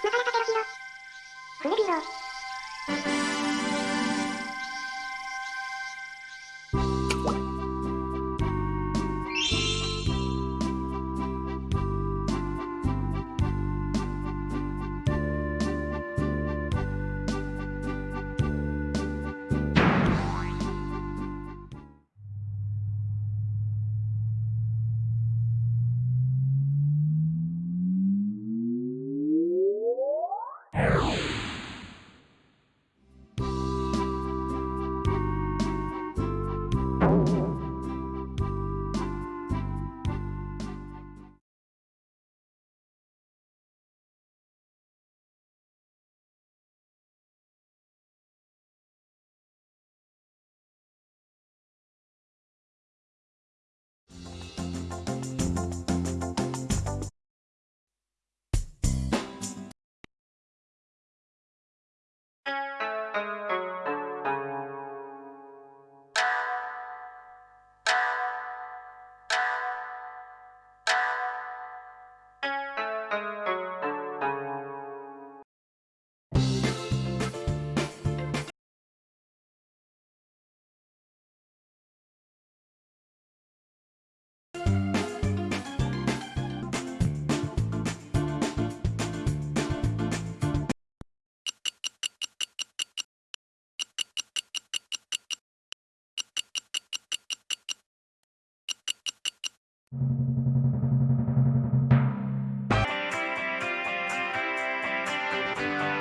宇テロヒロ。フレビロ。Thank you.